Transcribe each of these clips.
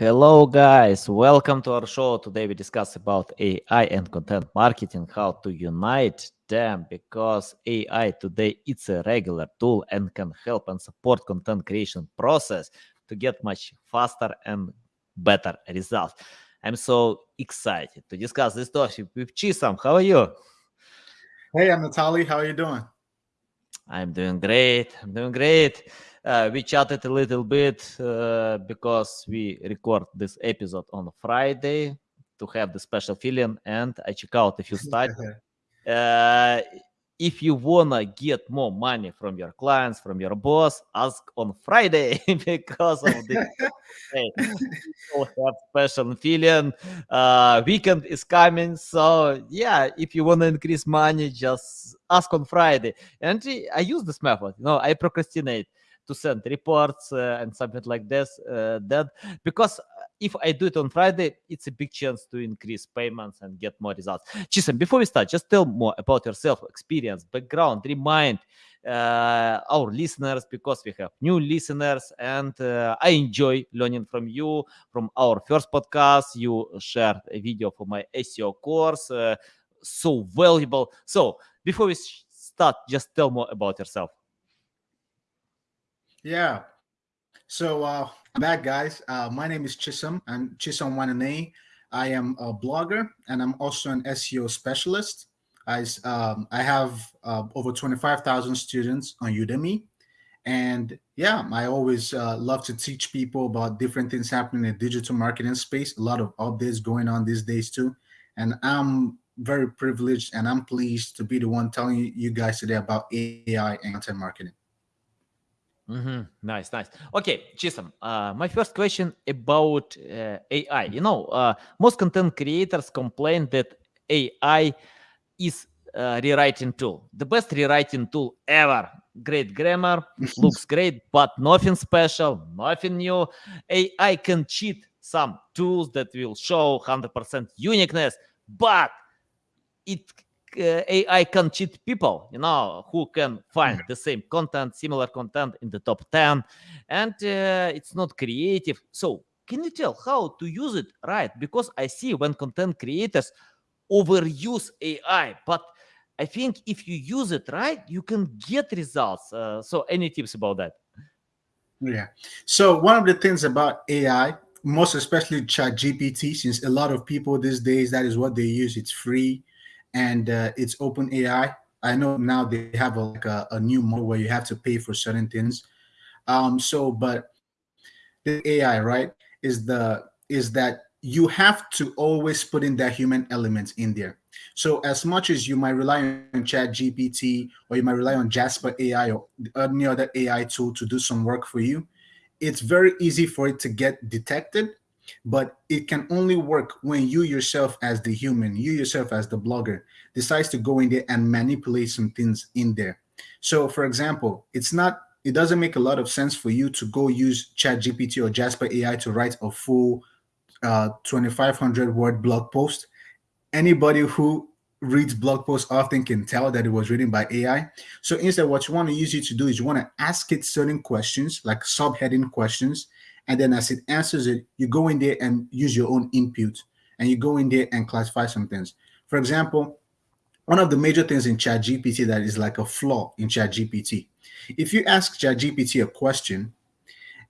Hello guys, welcome to our show. Today we discuss about AI and content marketing, how to unite them because AI today it's a regular tool and can help and support content creation process to get much faster and better results. I'm so excited to discuss this topic with Chisam. How are you? Hey, I'm Natalie. How are you doing? I'm doing great. I'm doing great. Uh, we chatted a little bit uh, because we record this episode on Friday to have the special feeling, and I check out a few studies. uh, if you wanna get more money from your clients, from your boss, ask on Friday because of the have special feeling. Uh, weekend is coming, so yeah, if you wanna increase money, just ask on Friday. And I use this method. You know, I procrastinate to send reports uh, and something like this uh, that because if I do it on Friday, it's a big chance to increase payments and get more results. Chisam, before we start, just tell more about yourself, experience, background, remind uh, our listeners because we have new listeners and uh, I enjoy learning from you. From our first podcast, you shared a video for my SEO course, uh, so valuable. So before we start, just tell more about yourself. Yeah. So, uh, back guys, uh, my name is Chisholm. I'm Chisholm Wanane. I am a blogger and I'm also an SEO specialist. I, um, I have uh, over 25,000 students on Udemy. And yeah, I always uh, love to teach people about different things happening in the digital marketing space. A lot of updates going on these days too. And I'm very privileged and I'm pleased to be the one telling you guys today about AI and content marketing. Mm-hmm. Nice, nice. Okay, Chisam, uh, my first question about uh, AI. You know, uh, most content creators complain that AI is a rewriting tool, the best rewriting tool ever. Great grammar, looks great, but nothing special, nothing new. AI can cheat some tools that will show 100% uniqueness, but it uh, AI can cheat people, you know, who can find the same content, similar content in the top 10, and uh, it's not creative. So, can you tell how to use it right? Because I see when content creators overuse AI, but I think if you use it right, you can get results. Uh, so, any tips about that? Yeah. So, one of the things about AI, most especially Chat GPT, since a lot of people these days, that is what they use, it's free and uh, it's open AI. I know now they have a, like a, a, new model where you have to pay for certain things. Um, so, but the AI, right, is the is that you have to always put in that human element in there. So as much as you might rely on Chat GPT or you might rely on Jasper AI or any other AI tool to do some work for you, it's very easy for it to get detected but it can only work when you yourself as the human you yourself as the blogger decides to go in there and manipulate some things in there. So for example it's not it doesn't make a lot of sense for you to go use chat gpt or jasper ai to write a full uh, 2500 word blog post. Anybody who reads blog posts often can tell that it was written by ai so instead what you want to use it to do is you want to ask it certain questions like subheading questions and then as it answers it, you go in there and use your own input and you go in there and classify some things. For example, one of the major things in ChatGPT that is like a flaw in ChatGPT. If you ask ChatGPT a question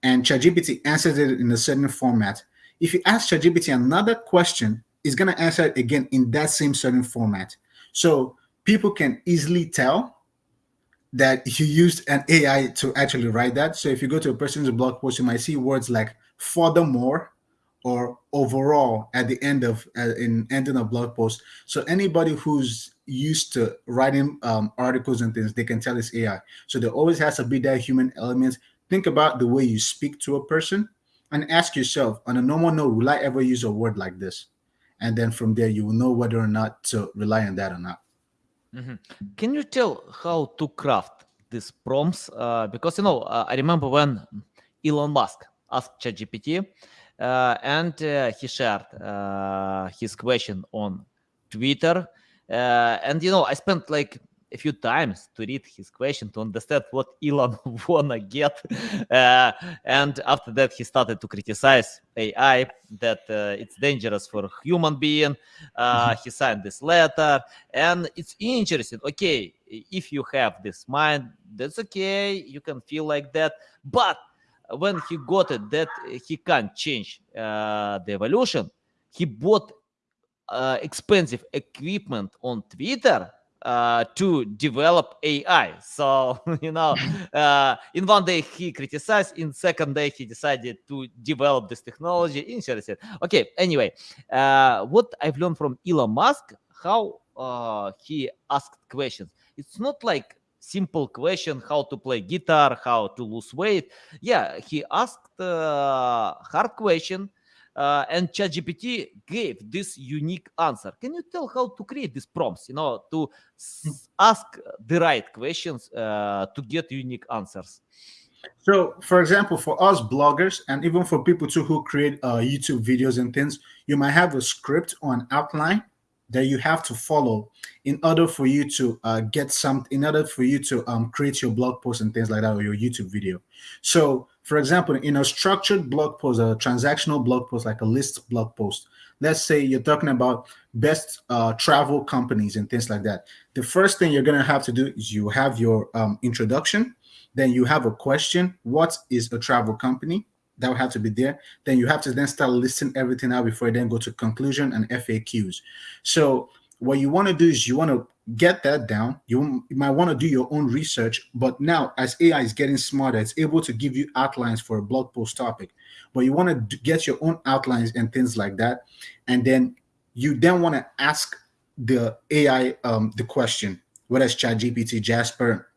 and ChatGPT answers it in a certain format, if you ask ChatGPT another question, it's going to answer it again in that same certain format. So people can easily tell that you used an AI to actually write that. So if you go to a person's blog post, you might see words like furthermore or overall at the end of uh, in ending a blog post. So anybody who's used to writing um, articles and things, they can tell it's AI. So there always has to be that human element. Think about the way you speak to a person and ask yourself on a normal note, will I ever use a word like this? And then from there, you will know whether or not to rely on that or not. Mm-hmm. Can you tell how to craft these prompts? Uh, because you know, uh, I remember when Elon Musk asked ChatGPT, uh, and uh, he shared uh, his question on Twitter, uh, and you know, I spent like a few times to read his question to understand what Elon wanna get, uh, and after that he started to criticize AI that uh, it's dangerous for human being. Uh, he signed this letter, and it's interesting. Okay, if you have this mind, that's okay. You can feel like that, but when he got it that he can't change uh, the evolution, he bought uh, expensive equipment on Twitter uh, to develop AI. So you know, uh, in one day he criticized, in second day he decided to develop this technology. Interesting. Okay. Anyway, uh, what I've learned from Elon Musk, how uh, he asked questions. It's not like simple question how to play guitar how to lose weight yeah he asked uh, hard question uh, and ChatGPT gave this unique answer. Can you tell how to create these prompts? You know, to ask the right questions uh, to get unique answers. So, for example, for us bloggers, and even for people too who create uh, YouTube videos and things, you might have a script or an outline that you have to follow in order for you to uh, get some in order for you to um, create your blog post and things like that or your youtube video so for example in a structured blog post a transactional blog post like a list blog post let's say you're talking about best uh, travel companies and things like that the first thing you're going to have to do is you have your um, introduction then you have a question what is a travel company that would have to be there. Then you have to then start listing everything out before you then go to conclusion and FAQs. So what you want to do is you want to get that down. You, might want to do your own research, but now as AI is getting smarter, it's able to give you outlines for a blog post topic. But you want to get your own outlines and things like that, and then you then want to ask the AI um, the question, whether it's ChatGPT, Jasper,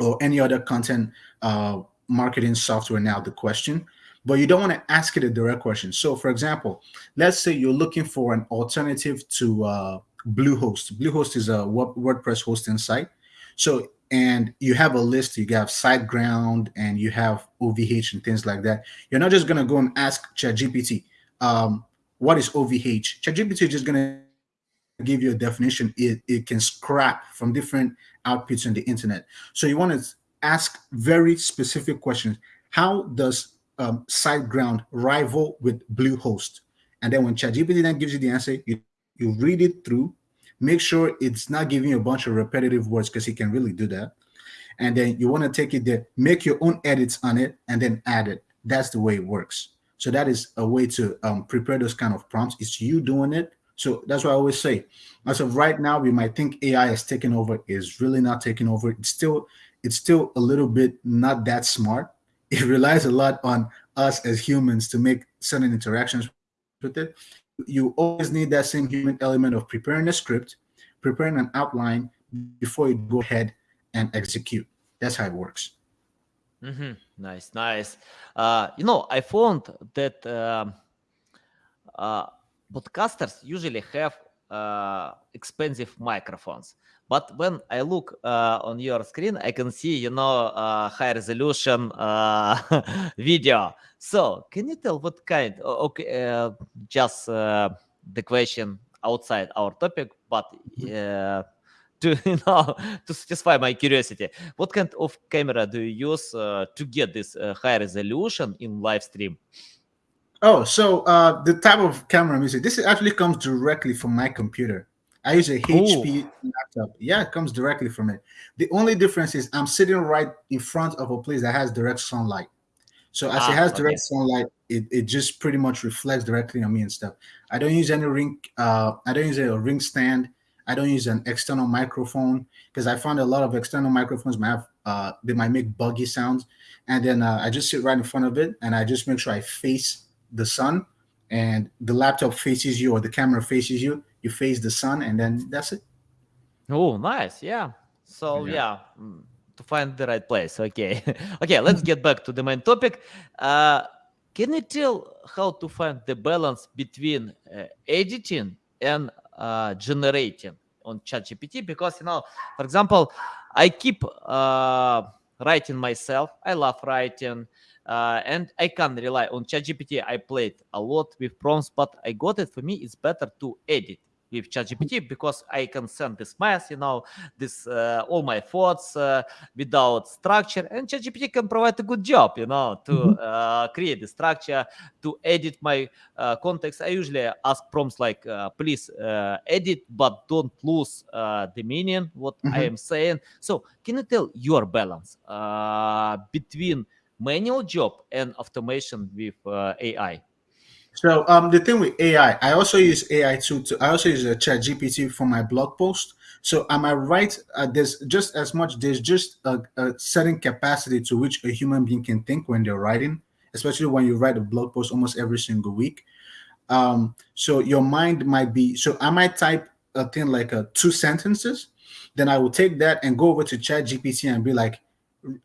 or any other content uh, marketing software. Now the question, but you don't want to ask it a direct question. So, for example, let's say you're looking for an alternative to uh, Bluehost. Bluehost is a WordPress hosting site. So, and you have a list, you have SiteGround and you have OVH and things like that. You're not just going to go and ask ChatGPT, um, what is OVH? ChatGPT is just going to give you a definition. It, it can scrap from different outputs on the internet. So you want to ask very specific questions. How does um, SiteGround rival with Bluehost. And then when ChatGPT then gives you the answer, you, you read it through, make sure it's not giving you a bunch of repetitive words because it can really do that. And then you want to take it there, make your own edits on it, and then add it. That's the way it works. So that is a way to um, prepare those kind of prompts. It's you doing it. So that's why I always say, as of right now, we might think AI is taking over. Is really not taking over. It's still, it's still a little bit not that smart it relies a lot on us as humans to make certain interactions with it. You always need that same human element of preparing a script, preparing an outline before you go ahead and execute. That's how it works. Mm-hmm. Nice, nice. Uh, you know, I found that um, uh, podcasters usually have uh, expensive microphones. But when I look uh, on your screen, I can see, you know, uh, high resolution uh, video. So can you tell what kind? Okay, uh, just uh, the question outside our topic, but uh, to you know to satisfy my curiosity, what kind of camera do you use to get this high resolution in live stream? Oh, so the type of camera I'm this actually comes directly from my computer. I use a HP Ooh. laptop. Yeah, it comes directly from it. The only difference is I'm sitting right in front of a place that has direct sunlight. So as ah, it has direct okay. sunlight, it, it just pretty much reflects directly on me and stuff. I don't use any ring. Uh, I don't use a ring stand. I don't use an external microphone because I found a lot of external microphones might have uh, they might make buggy sounds. And then uh, I just sit right in front of it and I just make sure I face the sun and the laptop faces you or the camera faces you you face the sun and then that's it oh nice yeah so yeah, yeah mm, to find the right place okay okay let's get back to the main topic uh, can you tell how to find the balance between uh, editing and uh, generating on ChatGPT? Because you know, for example, I keep uh, writing myself. I love writing. Uh, and I can rely on ChatGPT. I played a lot with prompts, but I got it. For me, it's better to edit with ChatGPT because I can send this mess, you know, this uh, all my thoughts uh, without structure, and ChatGPT can provide a good job, you know, to mm-hmm. uh, create the structure, to edit my uh, context. I usually ask prompts like, uh, "Please uh, edit, but don't lose the meaning what mm-hmm. I am saying." So, can you tell your balance between manual job and automation with AI? So um, the thing with AI, I also use AI too. To, I also use a Chat GPT for my blog post. So am I right? Uh, there's just as much. There's just a, a, certain capacity to which a human being can think when they're writing, especially when you write a blog post almost every single week. Um, so your mind might be. So I might type a thing like a uh, two sentences, then I will take that and go over to Chat GPT and be like,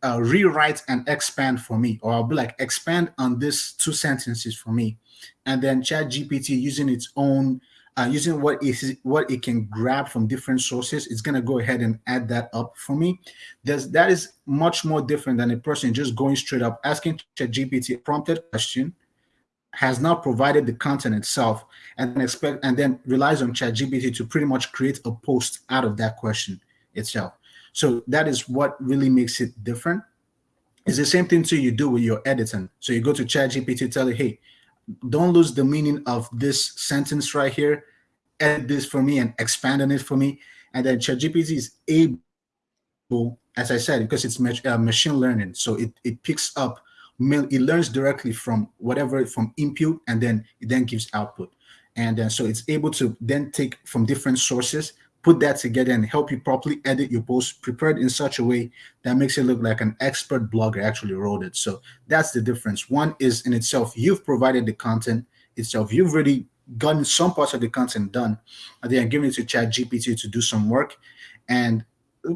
uh, rewrite and expand for me, or I'll be like, expand on this two sentences for me. And then chat gpt using its own uh, using what is what it can grab from different sources it's going to go ahead and add that up for me. There's, that is much more different than a person just going straight up asking chat gpt a prompted question has now provided the content itself and expect and then relies on chat gpt to pretty much create a post out of that question itself so that is what really makes it different it's the same thing too you do with your editing so you go to chat gpt tell it hey don't lose the meaning of this sentence right here. Edit this for me and expand on it for me. And then ChatGPT is able, as I said, because it's uh, machine learning, so it, it picks up, it learns directly from whatever from input, and then it then gives output. And then so it's able to then take from different sources put that together and help you properly edit your post prepared in such a way that makes it look like an expert blogger actually wrote it. So that's the difference. One is in itself, you've provided the content itself. You've already gotten some parts of the content done, and then giving it to Chat GPT to do some work and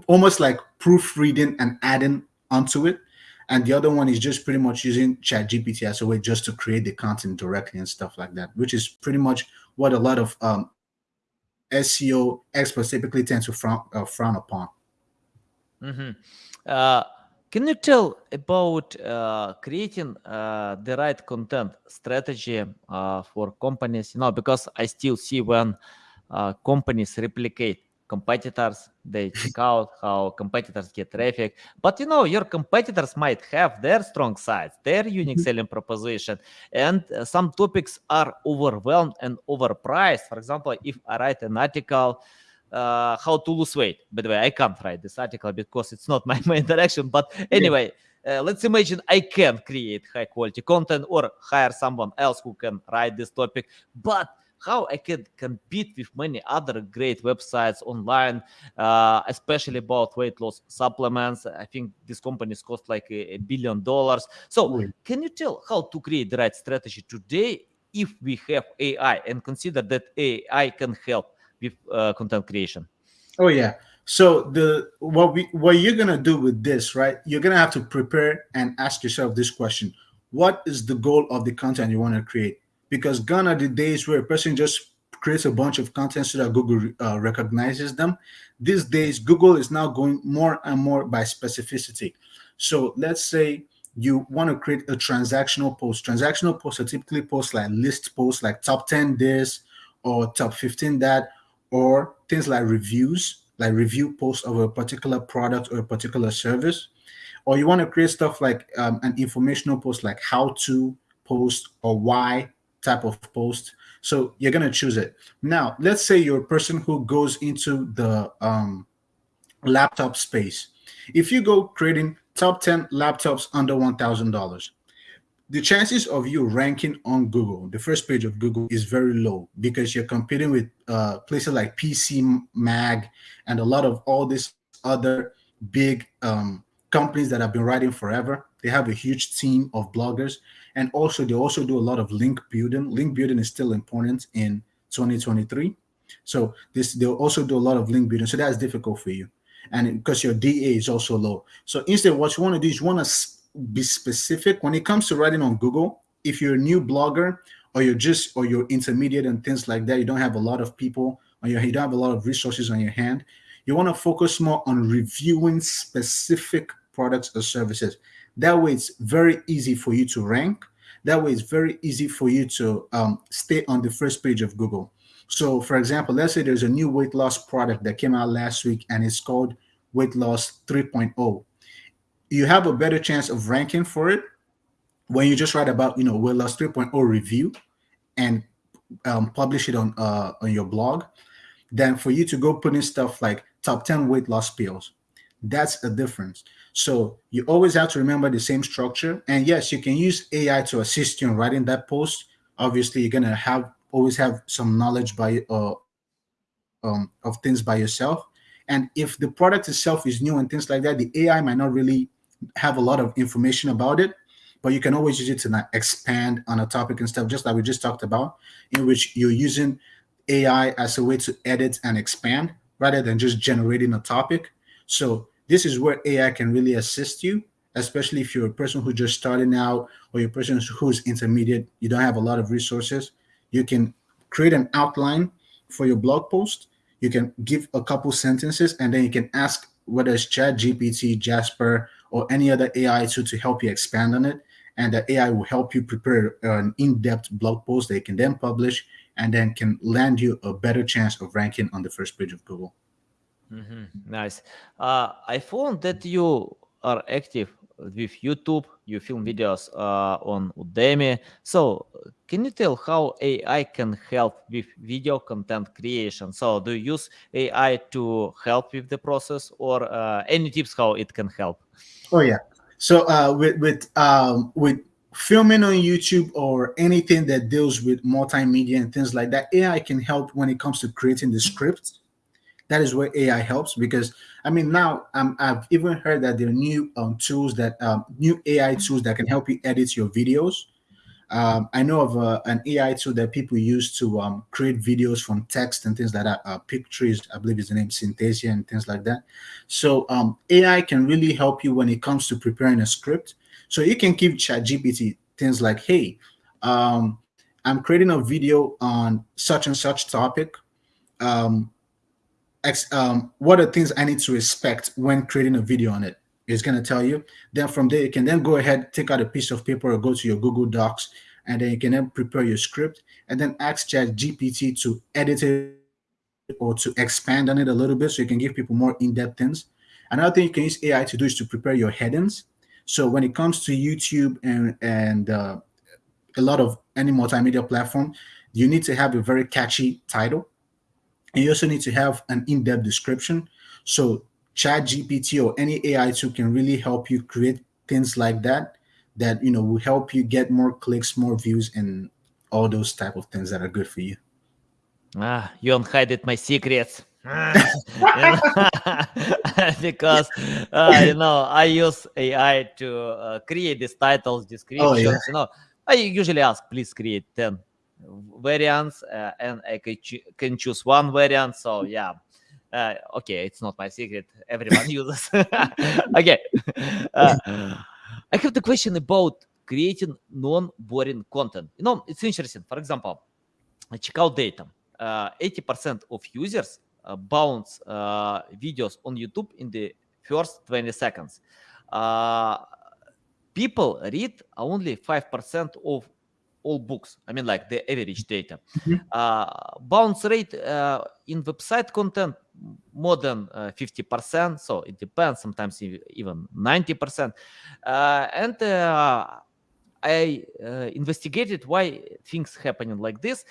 almost like proofreading and adding onto it. And the other one is just pretty much using Chat GPT as a way just to create the content directly and stuff like that, which is pretty much what a lot of um, SEO experts typically tend to frown, uh, frown upon. Mm-hmm. Uh, can you tell about uh, creating uh, the right content strategy uh, for companies? You know, because I still see when uh, companies replicate competitors they check out how competitors get traffic. But you know your competitors might have their strong sides their unique mm-hmm. selling proposition. And uh, some topics are overwhelmed and overpriced. For example if i write an article uh, how to lose weight. By the way i can't write this article because it's not my main direction. But anyway uh, let's imagine I can create high quality content or hire someone else who can write this topic, but how I can compete with many other great websites online, uh, especially about weight loss supplements. I think these companies cost like a, a billion dollars. So, can you tell how to create the right strategy today if we have AI and consider that AI can help with uh, content creation? Oh yeah. So the what we what you're gonna do with this, right? You're gonna have to prepare and ask yourself this question: What is the goal of the content you want to create? Because gone are the days where a person just creates a bunch of content so that Google uh, recognizes them. These days, Google is now going more and more by specificity. So let's say you want to create a transactional post. Transactional posts are typically posts like list posts, like top 10 this or top 15 that, or things like reviews, like review posts of a particular product or a particular service. Or you want to create stuff like um, an informational post, like how to post or why type of post. So you're going to choose it. Now, let's say you're a person who goes into the um, laptop space. If you go creating top 10 laptops under $1,000, the chances of you ranking on Google, the first page of Google, is very low because you're competing with uh, places like PC Mag and a lot of all these other big um, companies that have been writing forever. They have a huge team of bloggers, and also they also do a lot of link building. Link building is still important in 2023. So this they'll also do a lot of link building. So that's difficult for you, and because your DA is also low. So instead, what you want to do is you want to be specific when it comes to writing on Google. If you're a new blogger or you're just or you're intermediate and things like that, you don't have a lot of people or you don't have a lot of resources on your hand. You want to focus more on reviewing specific products or services. That way, it's very easy for you to rank. That way, it's very easy for you to um, stay on the first page of Google. So, for example, let's say there's a new weight loss product that came out last week and it's called Weight Loss 3.0. You have a better chance of ranking for it when you just write about, you know, Weight Loss 3.0 review and um, publish it on uh, on your blog than for you to go put in stuff like top 10 weight loss pills. That's a difference. So you always have to remember the same structure. And yes, you can use AI to assist you in writing that post. Obviously, you're gonna have always have some knowledge by uh, um, of things by yourself. And if the product itself is new and things like that, the AI might not really have a lot of information about it, but you can always use it to expand on a topic and stuff, just like we just talked about, in which you're using AI as a way to edit and expand rather than just generating a topic. So this is where AI can really assist you, especially if you're a person who's just starting out or you're a person who's intermediate, you don't have a lot of resources. You can create an outline for your blog post. You can give a couple sentences and then you can ask whether it's Chat GPT, Jasper, or any other AI tool to help you expand on it. And the AI will help you prepare an in-depth blog post that you can then publish and then can land you a better chance of ranking on the first page of Google. Mm-hmm. Nice. Uh, I found that you are active with YouTube. You film videos uh, on Udemy. So, can you tell how AI can help with video content creation? So, do you use AI to help with the process, or uh, any tips how it can help? Oh yeah. So, uh, with with um, with filming on YouTube or anything that deals with multimedia and things like that, AI can help when it comes to creating the scripts. That is where AI helps because I mean now um, I've even heard that there are new um, tools that um, new AI tools that can help you edit your videos. Um, I know of uh, an AI tool that people use to um, create videos from text and things like that. Uh, pictures, I believe is the name Synthesia and things like that. So um, AI can really help you when it comes to preparing a script so you can give ChatGPT things like, hey, I'm creating a video on such and such topic. Um, um, what are things I need to expect when creating a video on it? It's going to tell you. Then from there, you can then go ahead, take out a piece of paper or go to your Google Docs, and then you can then prepare your script and then ask ChatGPT to edit it or to expand on it a little bit so you can give people more in-depth things. Another thing you can use AI to do is to prepare your headings. So when it comes to YouTube and and uh, a lot of any multimedia platform, you need to have a very catchy title, and you also need to have an in-depth description. So Chat GPT or any AI tool can really help you create things like that that you know will help you get more clicks, more views, and all those type of things that are good for you. Ah, you unhided my secrets. because uh, you know I use AI to uh, create these titles, descriptions. Oh, yeah. You know, I usually ask, please create ten variants, uh, and I can, cho can choose one variant. So yeah, uh, okay, it's not my secret. Everyone uses. okay, uh, I have the question about creating non-boring content. You know, it's interesting. For example, check out data. 80% of users uh, bounce uh, videos on YouTube in the first 20 seconds. Uh, people read only 5% of all books. I mean, like the average data. Mm-hmm. Uh, bounce rate uh, in website content more than uh, 50%. So it depends. Sometimes even 90%. and I uh, investigated why things happening like this,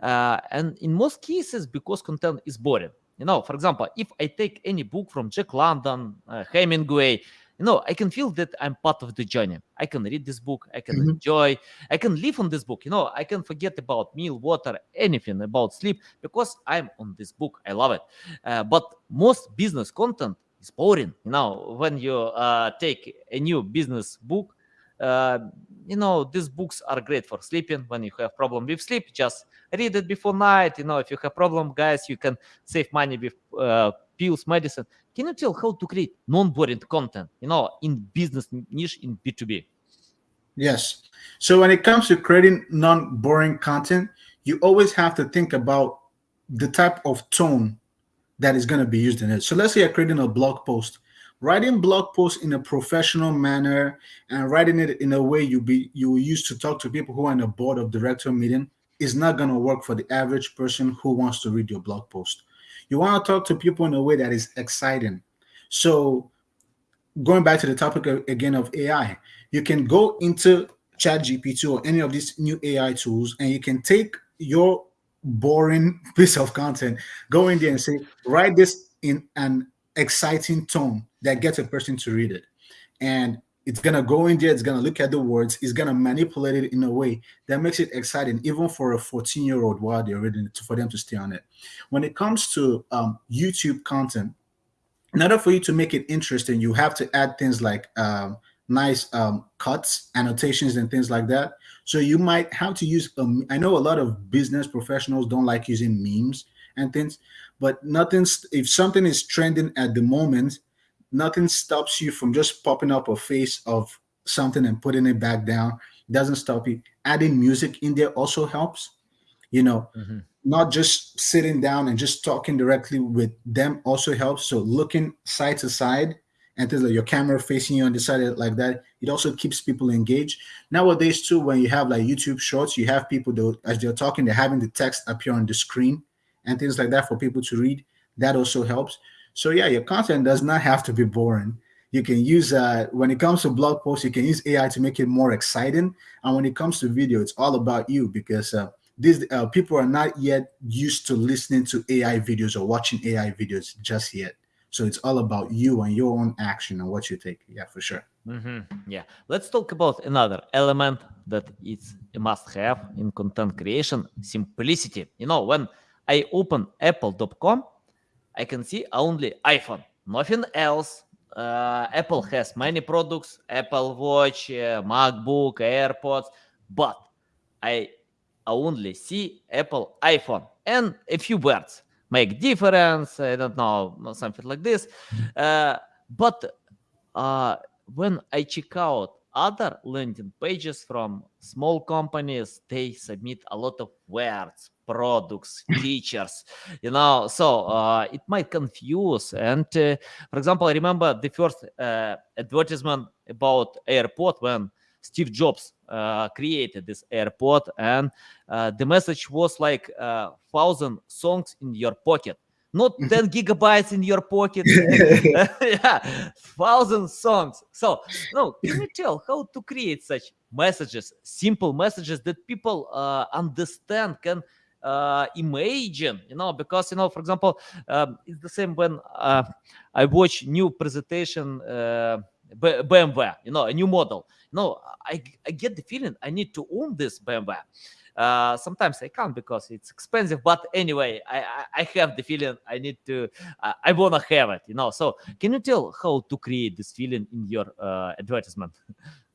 uh, and in most cases, because content is boring. You know, for example, if I take any book from Jack London, uh, Hemingway, you know, I can feel that I'm part of the journey. I can read this book, I can mm-hmm. enjoy, I can live on this book. You know, I can forget about meal, water, anything about sleep because I'm on this book. I love it. Uh, but most business content is boring. You know, when you uh, take a new business book, uh, you know these books are great for sleeping when you have problem with sleep just read it before night you know if you have problem guys you can save money with uh, pills medicine can you tell how to create non-boring content you know in business niche in b2b yes. So when it comes to creating non-boring content you always have to think about the type of tone that is going to be used in it. So let's say you're creating a blog post. Writing blog posts in a professional manner and writing it in a way you be you use to talk to people who are in a board of director meeting is not going to work for the average person who wants to read your blog post. You want to talk to people in a way that is exciting. So, going back to the topic of, again of AI, you can go into ChatGPT or any of these new AI tools, and you can take your boring piece of content, go in there and say, write this in an exciting tone that gets a person to read it. And it's gonna go in there, it's gonna look at the words, it's gonna manipulate it in a way that makes it exciting, even for a 14-year-old while they're reading it, for them to stay on it. When it comes to um, YouTube content, in order for you to make it interesting, you have to add things like um, nice um, cuts, annotations, and things like that. So you might have to use. Um, I know a lot of business professionals don't like using memes and things, but nothing's. If something is trending at the moment, nothing stops you from just popping up a face of something and putting it back down. Doesn't stop you. Adding music in there also helps. You know, mm-hmm. not just sitting down and just talking directly with them also helps. So looking side to side and things like your camera facing you on the side like that it also keeps people engaged nowadays too when you have like youtube shorts you have people that as they're talking they're having the text appear on the screen and things like that for people to read that also helps so yeah your content does not have to be boring you can use uh when it comes to blog posts you can use ai to make it more exciting and when it comes to video it's all about you because uh these uh, people are not yet used to listening to ai videos or watching ai videos just yet so it's all about you and your own action and what you take. Yeah, for sure. Mm-hmm. Yeah. Let's talk about another element that it's a must have in content creation simplicity. You know, when I open apple.com, I can see only iPhone, nothing else. Uh, Apple has many products Apple Watch, uh, MacBook, AirPods, but I only see Apple iPhone. And a few words make difference. I don't know something like this. Uh, but uh, when i check out other landing pages from small companies they submit a lot of words products features you know so uh, it might confuse and uh, for example i remember the first uh, advertisement about airport when Steve Jobs uh, created this airport, and uh, the message was like uh, thousand songs in your pocket, not 10 gigabytes in your pocket. yeah, thousand songs. So, no, can you tell how to create such messages, simple messages that people uh, understand, can uh, imagine, you know, because, you know, for example, um, it's the same when uh, I watch new presentation uh, BMW, you know, a new model. No, I, I get the feeling I need to own this BMW. Uh, sometimes I can't because it's expensive, but anyway, I, I, I have the feeling I need to, uh, I wanna have it, you know. So, can you tell how to create this feeling in your uh, advertisement?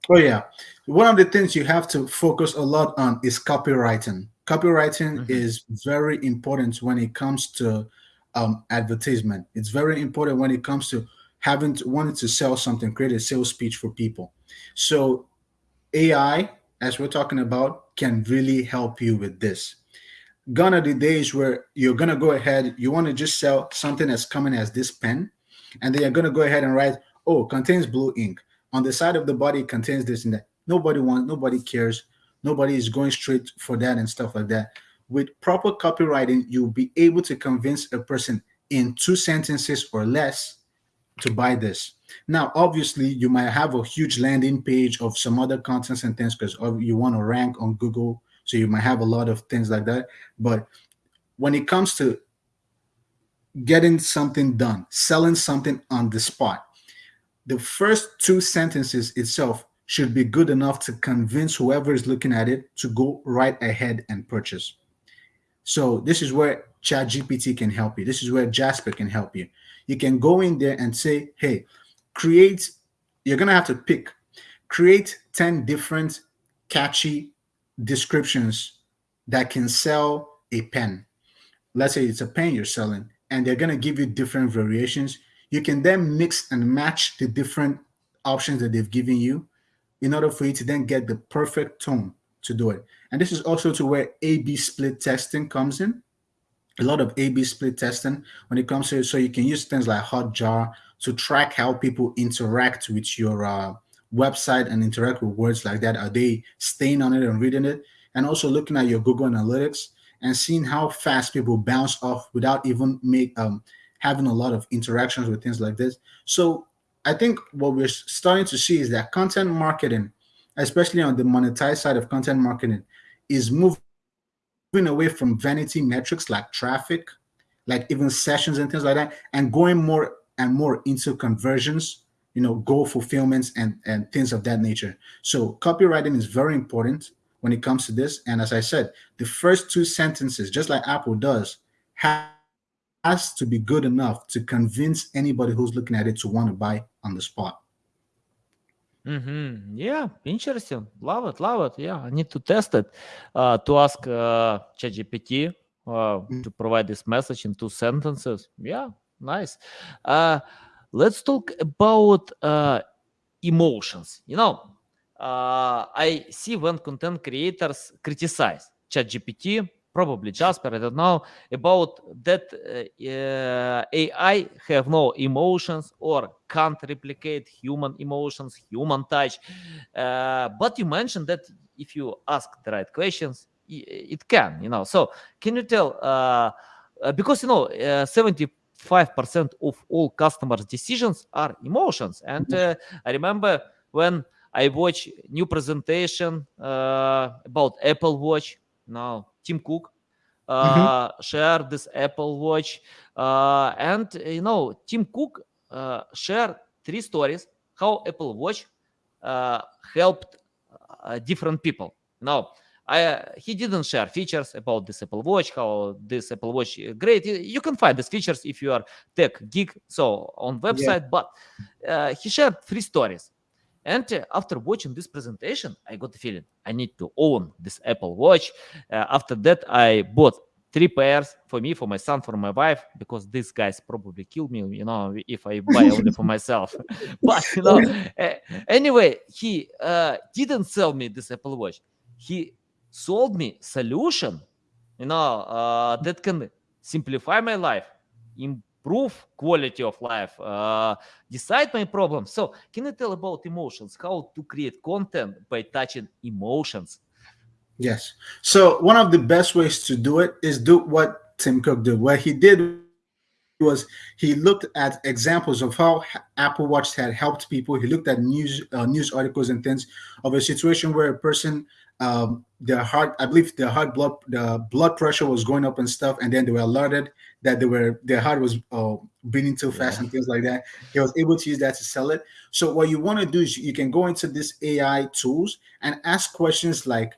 Oh yeah, one of the things you have to focus a lot on is copywriting. Copywriting mm-hmm. is very important when it comes to um, advertisement. It's very important when it comes to having to, wanted to sell something, create a sales speech for people. So AI, as we're talking about, can really help you with this. Gone are the days where you're gonna go ahead, you want to just sell something that's coming as this pen, and then you're gonna go ahead and write, oh, contains blue ink. On the side of the body contains this and that. Nobody wants, nobody cares, nobody is going straight for that and stuff like that. With proper copywriting, you'll be able to convince a person in two sentences or less to buy this. Now, obviously, you might have a huge landing page of some other contents and things because you want to rank on Google. So you might have a lot of things like that. But when it comes to getting something done, selling something on the spot, the first two sentences itself should be good enough to convince whoever is looking at it to go right ahead and purchase. So this is where ChatGPT can help you. This is where Jasper can help you you can go in there and say, hey, create, you're going to have to pick, create 10 different catchy descriptions that can sell a pen. Let's say it's a pen you're selling, and they're going to give you different variations. You can then mix and match the different options that they've given you in order for you to then get the perfect tone to do it. And this is also to where A-B split testing comes in a lot of A/B split testing when it comes to so you can use things like Hotjar to track how people interact with your uh, website and interact with words like that. Are they staying on it and reading it? and also looking at your Google Analytics and seeing how fast people bounce off without even make um having a lot of interactions with things like this. So I think what we're starting to see is that content marketing, especially on the monetized side of content marketing, is moving away from vanity metrics like traffic, like even sessions and things like that, and going more and more into conversions, you know, goal fulfillments and, and things of that nature. So copywriting is very important when it comes to this. And as I said, the first two sentences, just like Apple does, has to be good enough to convince anybody who's looking at it to want to buy on the spot. Mm-hmm. Yeah, interesting. Love it, love it. Yeah, I need to test it. Uh, to ask uh, ChatGPT uh, mm. to provide this message in two sentences. Yeah, nice. Uh, let's talk about uh, emotions. You know, uh, I see when content creators criticize ChatGPT probably Jasper, I don't know, about that uh, AI have no emotions or can't replicate human emotions, human touch. Uh, but you mentioned that if you ask the right questions, it can, you know. So can you tell, uh, because, you know, 75% of all customers' decisions are emotions. And I remember when I watch new presentation about Apple Watch, now Tim Cook uh, mm-hmm. shared this Apple Watch, uh, and you know Tim Cook uh, shared three stories how Apple Watch uh, helped uh, different people. Now, I, he didn't share features about this Apple Watch, how this Apple Watch great. You can find these features if you are tech geek, so on website. Yeah. But uh, he shared three stories. And after watching this presentation, I got the feeling I need to own this Apple Watch. Uh, after that, I bought three pairs for me, for my son, for my wife, because these guys probably kill me, you know, if I buy only for myself. but you know, uh, anyway, he uh, didn't sell me this Apple Watch. He sold me solution, you know, uh, that can simplify my life, improve quality of life, uh, decide my problems. So can you tell about emotions, how to create content by touching emotions? Yes. So one of the best ways to do it is do what Tim Cook did. What he did was he looked at examples of how Apple Watch had helped people. He looked at news uh, news articles and things of a situation where a person um, their heart, I believe their heart blood the blood pressure was going up and stuff, and then they were alerted that they were their heart was uh, beating too fast yeah. and things like that. He was able to use that to sell it. So what you want to do is you can go into this AI tools and ask questions like,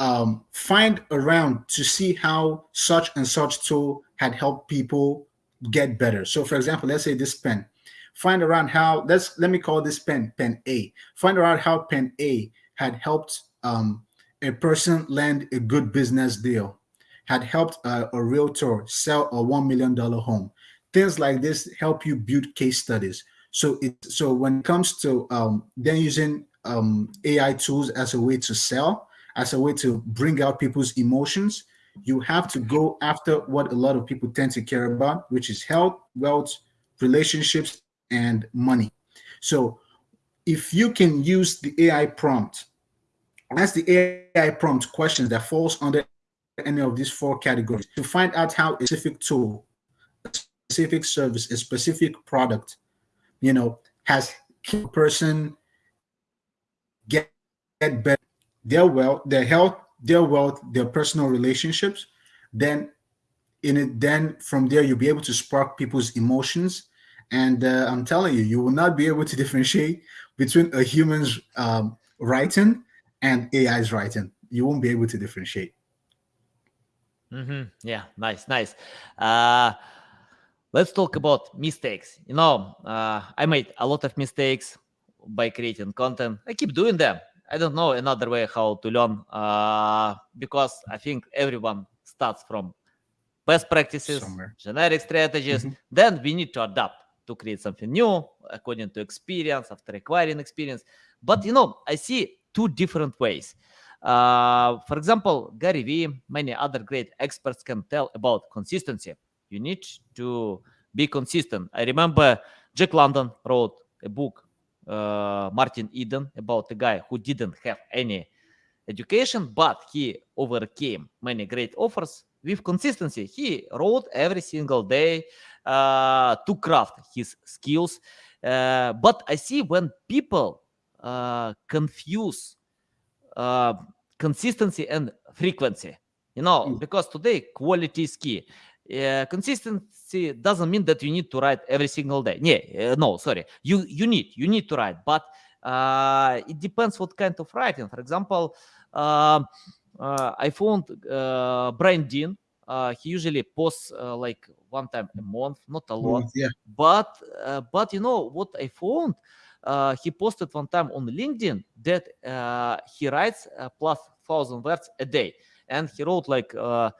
um, find around to see how such and such tool had helped people get better. So for example, let's say this pen. Find around how let's let me call this pen pen A. Find around how pen A had helped um, a person land a good business deal, had helped uh, a realtor sell a $1 million home. Things like this help you build case studies. So it so when it comes to um, then using um, AI tools as a way to sell, as a way to bring out people's emotions, you have to go after what a lot of people tend to care about, which is health, wealth, relationships, and money. So if you can use the AI prompt Ask the AI prompt questions that falls under any of these four categories to find out how a specific tool, a specific service, a specific product, you know, has a person get, get better their wealth, their health, their wealth, their personal relationships. Then in it, then from there you'll be able to spark people's emotions. And uh, I'm telling you, you will not be able to differentiate between a human's um, writing and AI's writing. You won't be able to differentiate. Mm-hmm. Yeah, nice, nice. Uh, let's talk about mistakes. You know, uh, I made a lot of mistakes by creating content. I keep doing them. I don't know another way how to learn uh, because I think everyone starts from best practices, Somewhere. generic strategies. Mm-hmm. Then we need to adapt to create something new according to experience after acquiring experience. But you know, I see two different ways. Uh, for example, Gary Vee, many other great experts can tell about consistency. You need to be consistent. I remember Jack London wrote a book, uh, Martin Eden, about a guy who didn't have any education, but he overcame many great offers with consistency. He wrote every single day uh, to craft his skills. Uh, but I see when people uh, confuse uh, consistency and frequency, you know, Mm. because today quality is key. Uh, consistency doesn't mean that you need to write every single day. Yeah, uh, no, sorry. You you need you need to write, but uh, it depends what kind of writing. For example, uh, uh, I found uh, Brian Dean. Uh, he usually posts uh, like one time a month, not a lot. Yeah. But uh, but you know what I found? Uh, he posted one time on LinkedIn that uh, he writes uh, plus thousand words a day, and he wrote like uh,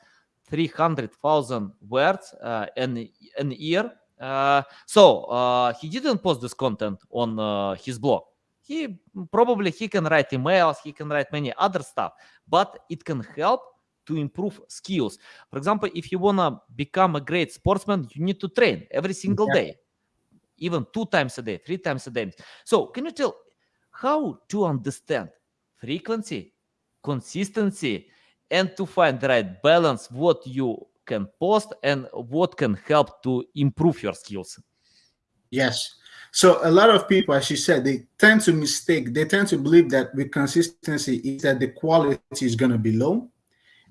three hundred thousand words uh, an an year. Uh, so uh, he didn't post this content on uh, his blog. He probably he can write emails, he can write many other stuff, but it can help to improve skills. For example, if you wanna become a great sportsman, you need to train every single Exactly. day, even two times a day, three times a day. So, can you tell how to understand frequency, consistency, and to find the right balance? What you can post and what can help to improve your skills. Yes. So a lot of people, as you said, they tend to mistake. They tend to believe that with consistency is that the quality is going to be low,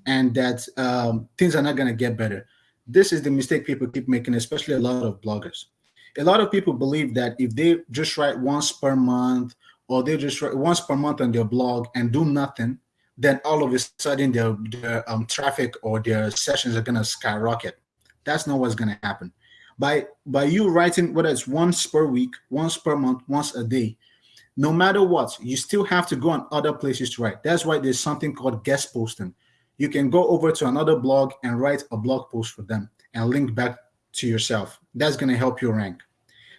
and that um, things are not going to get better. This is the mistake people keep making, especially a lot of bloggers. A lot of people believe that if they just write once per month or they just write once per month on their blog and do nothing, then all of a sudden their, their um, traffic or their sessions are going to skyrocket. That's not what's going to happen. By by you writing whether it's once per week, once per month, once a day, no matter what, you still have to go on other places to write. That's why there's something called guest posting. You can go over to another blog and write a blog post for them and link back to yourself. That's going to help you rank.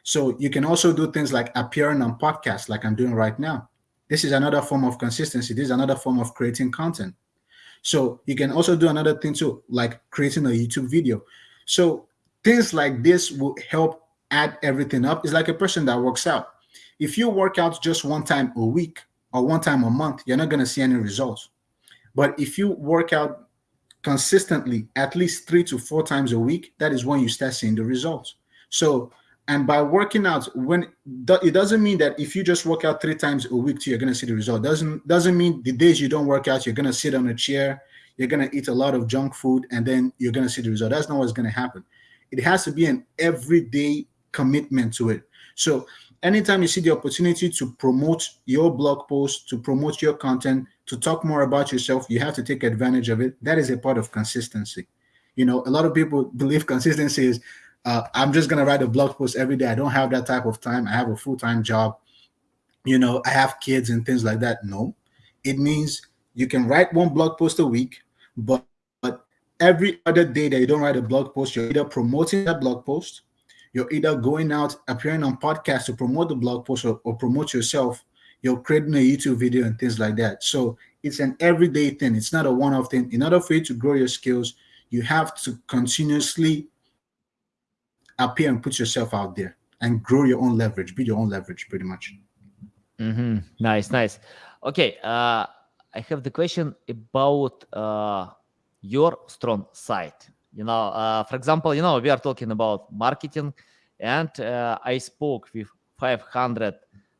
So you can also do things like appearing on podcasts, like I'm doing right now. This is another form of consistency. This is another form of creating content. So you can also do another thing too, like creating a YouTube video. So things like this will help add everything up. It's like a person that works out. If you work out just one time a week or one time a month, you're not going to see any results. But if you work out consistently at least three to four times a week, that is when you start seeing the results. So, and by working out, when it doesn't mean that if you just work out three times a week, you're to see the result. Doesn't doesn't mean the days you don't work out, you're to sit on a chair, you're to eat a lot of junk food, and then you're to see the result. That's not what's to happen. It has to be an everyday commitment to it. So anytime you see the opportunity to promote your blog post, to promote your content, to talk more about yourself, you have to take advantage of it. That is a part of consistency. You know, a lot of people believe consistency is uh, I'm just gonna write a blog post every day. I don't have that type of time. I have a full-time job. You know, I have kids and things like that. No, it means you can write one blog post a week, but, but every other day that you don't write a blog post, you're either promoting that blog post, you're either going out appearing on podcasts to promote the blog post or, or promote yourself, you're creating a YouTube video and things like that. So it's an everyday thing. It's not a one-off thing. In order for you to grow your skills, you have to continuously appear and put yourself out there and grow your own leverage, be your own leverage pretty much. Mm-hmm. Nice, nice. Okay, uh, I have the question about uh, your strong side. You know, uh, for example, you know, we are talking about marketing, and uh, I spoke with 500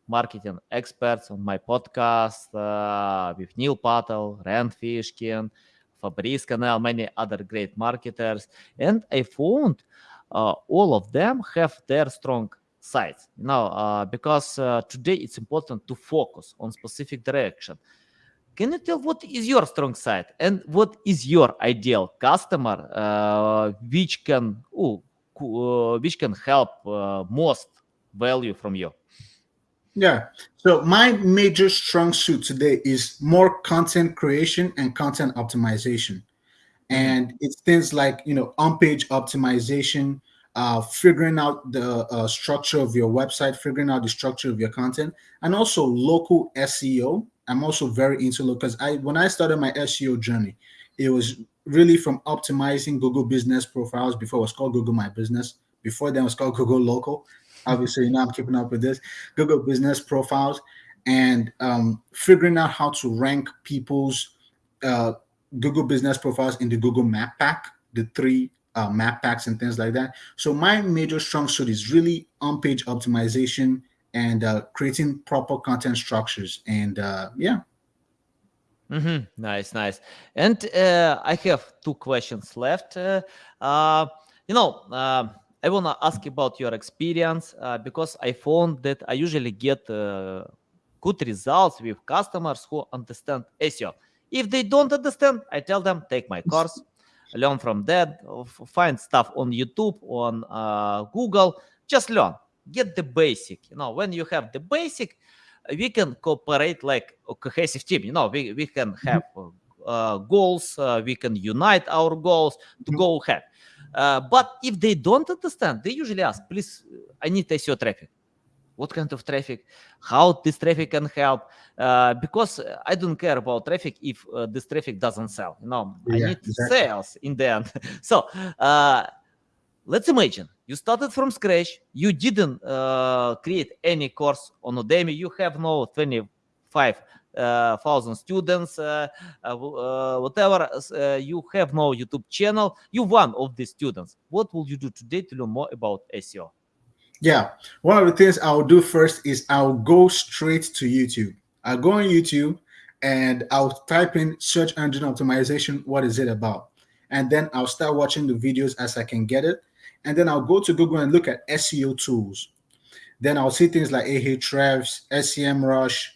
marketing experts on my podcast uh, with Neil Patel, Rand Fishkin, Fabrice Canel, many other great marketers, and I found uh, all of them have their strong sides. Know, uh, because uh, today it's important to focus on specific direction. Can you tell what is your strong side and what is your ideal customer, uh, which can ooh, uh, which can help most value from you? Yeah. So my major strong suit today is more content creation and content optimization. And it's things like, you know, on-page optimization, uh, figuring out the uh, structure of your website, figuring out the structure of your content, and also local SEO. I'm also very into local because I when I started my SEO journey, it was really from optimizing Google business profiles before it was called Google My Business. Before then it was called Google Local. Obviously, you know I'm keeping up with this. Google business profiles and um, figuring out how to rank people's uh, Google business profiles in the Google Map Pack, the three uh, map packs and things like that. So my major strong suit is really on-page optimization and uh, creating proper content structures. And uh, yeah. Mm-hmm. Nice, nice. And uh, I have two questions left. Uh, uh, you know, uh, I want to ask about your experience uh, because I found that I usually get uh, good results with customers who understand SEO. If they don't understand, I tell them take my course, learn from that, find stuff on YouTube, on uh, Google, just learn, get the basic. You know, when you have the basic, we can cooperate like a cohesive team. You know, we, we can mm-hmm. have uh, goals, uh, we can unite our goals to mm-hmm. go ahead. Uh, but if they don't understand, they usually ask, please, I need SEO traffic. What kind of traffic? How this traffic can help? Uh, because I don't care about traffic if uh, this traffic doesn't sell. No, yeah, I need exactly. sales in the end. so uh, let's imagine you started from scratch. You didn't uh, create any course on Udemy. You have no 25 uh, thousand students, uh, uh, whatever. you have no YouTube channel. You one of the students. What will you do today to learn more about SEO? Yeah, one of the things I'll do first is I'll go straight to YouTube. I'll go on YouTube and I'll type in search engine optimization. What is it about? And then I'll start watching the videos as I can get it. And then I'll go to Google and look at SEO tools. Then I'll see things like Ahrefs, SEMrush,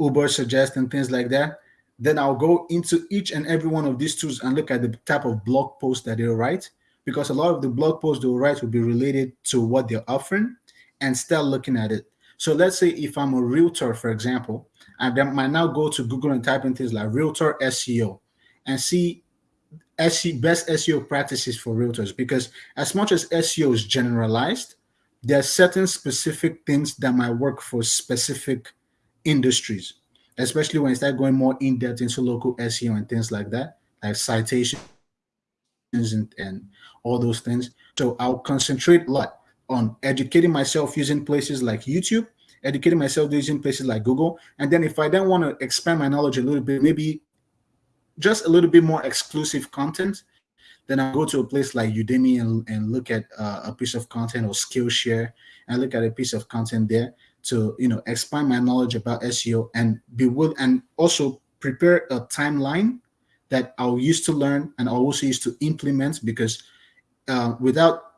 Ubersuggest, and things like that. Then I'll go into each and every one of these tools and look at the type of blog post that they'll write, because a lot of the blog posts they will write will be related to what they're offering, and start looking at it. So let's say if I'm a realtor, for example, I might now go to Google and type in things like realtor SEO and see best SEO practices for realtors. Because as much as SEO is generalized, there are certain specific things that might work for specific industries, especially when you start going more in depth into local SEO and things like that, like citations and, and all those things. So I'll concentrate a lot on educating myself using places like YouTube, educating myself using places like Google. And then if I then want to expand my knowledge a little bit, maybe just a little bit more exclusive content, then I'll go to a place like Udemy and, and look at uh, a piece of content or Skillshare and look at a piece of content there to you know expand my knowledge about SEO and be will and also prepare a timeline that I'll use to learn and I'll also use to implement because uh, without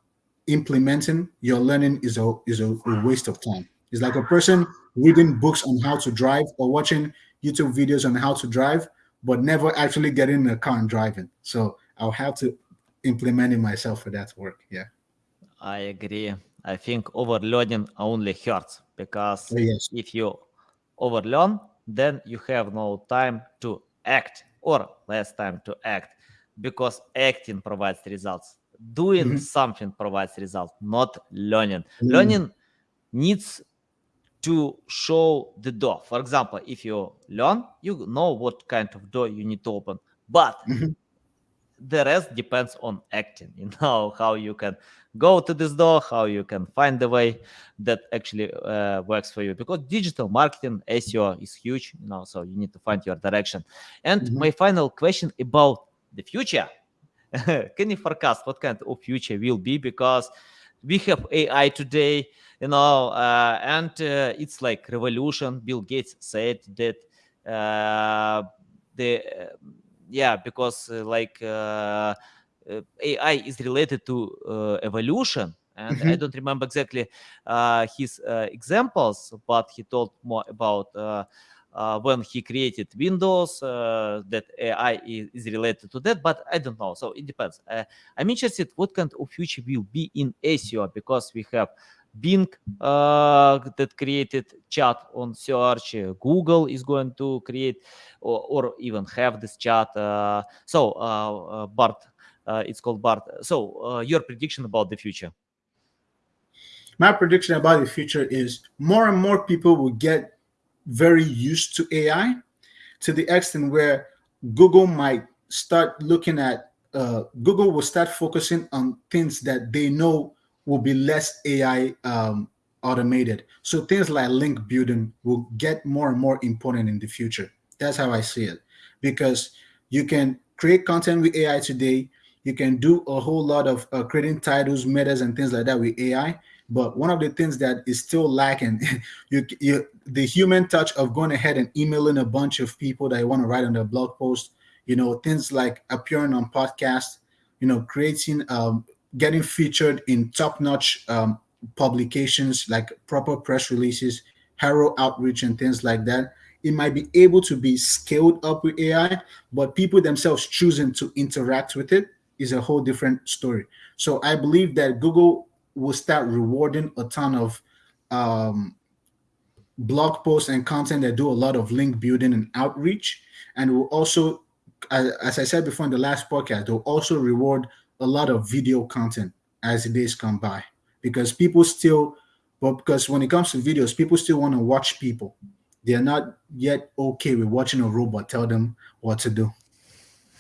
implementing your learning is a is a, a waste of time. It's like a person reading books on how to drive or watching YouTube videos on how to drive, but never actually getting in a car and driving. So I'll have to implement it myself for that work. Yeah. I agree. I think overloading only hurts because oh, yes. if you overlearn, then you have no time to act or less time to act because acting provides results. Doing mm-hmm. something provides results, not learning. Mm-hmm. Learning needs to show the door. For example, if you learn, you know what kind of door you need to open. But mm-hmm the rest depends on acting you know how you can go to this door how you can find the way that actually uh, works for you. Because digital marketing seo is huge you know so you need to find your direction. And mm-hmm. my final question about the future. Can you forecast what kind of future will be? Because we have ai today you know uh, and uh, it's like revolution. Bill gates said that uh, the yeah because uh, like uh, uh, ai is related to evolution and mm-hmm. i don't remember exactly his examples but he told more about uh, when he created Windows, uh, that AI is, is, related to that, but I don't know. So it depends. Uh, I'm interested what kind of future will be in SEO because we have Bing uh, that created chat on search. Google is going to create or, or even have this chat. Uh, so, uh, uh Bard, uh, it's called Bard. So, uh, your prediction about the future? My prediction about the future is more and more people will get very used to AI to the extent where Google might start looking at Google will start focusing on things that they know will be less AI um, automated. So things like link building will get more and more important in the future. That's how I see it. Because you can create content with AI today. You can do a whole lot of uh, creating titles, metas, and things like that with AI. But one of the things that is still lacking, you, you the human touch of going ahead and emailing a bunch of people that you want to write on their blog post, you know, things like appearing on podcasts, you know, creating, um, getting featured in top-notch um, publications like proper press releases, Haro outreach, and things like that. It might be able to be scaled up with AI, but people themselves choosing to interact with it is a whole different story. So I believe that Google will start rewarding a ton of um, blog posts and content that do a lot of link building and outreach. And will also, as, as I said before in the last podcast, they'll also reward a lot of video content as the days come by because people still, but because when it comes to videos, people still want to watch people. They're not yet okay with watching a robot tell them what to do.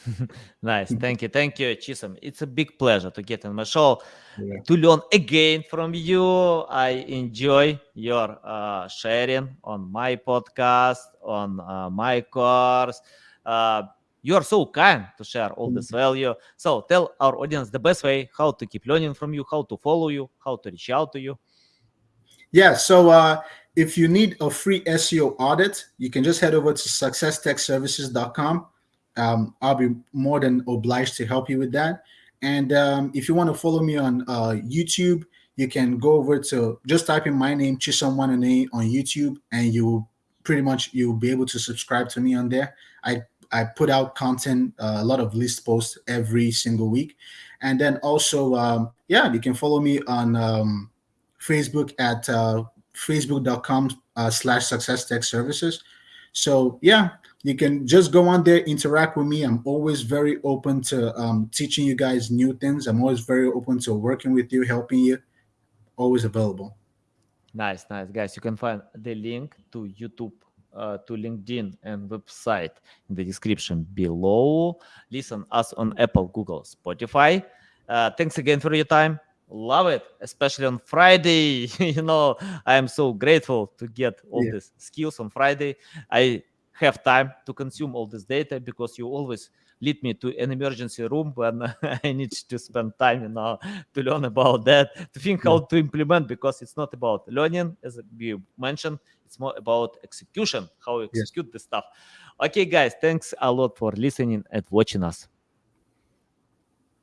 nice. Thank you. Thank you, Chisom. It's a big pleasure to get on my show Yeah. to learn again from you. I enjoy your uh, sharing on my podcast, on uh, my course. Uh, you are so kind to share all this value. So tell our audience the best way how to keep learning from you, how to follow you, how to reach out to you. Yeah. So uh, if you need a free SEO audit, you can just head over to successtechservices.com. Um, I'll be more than obliged to help you with that. And um, if you want to follow me on uh, YouTube, you can go over to just type in my name, Chisom Wanane, on YouTube, and you pretty much you'll be able to subscribe to me on there. I I put out content, uh, a lot of list posts every single week, and then also um, yeah, you can follow me on um, Facebook at uh, facebook.com uh, slash success tech services. So yeah, you can just go on there, interact with me. I'm always very open to um, teaching you guys new things. I'm always very open to working with you, helping you. Always available. Nice, nice, guys. You can find the link to YouTube, uh, to LinkedIn, and website in the description below. Listen us on Apple, Google, Spotify. Uh, thanks again for your time. Love it, especially on Friday. you know, I am so grateful to get all Yeah. these skills on Friday. I have time to consume all this data because you always lead me to an emergency room when I need to spend time, you know, to learn about that, to think how to implement because it's not about learning, as you mentioned, it's more about execution, how you Yes. execute the stuff. Okay, guys, thanks a lot for listening and watching us.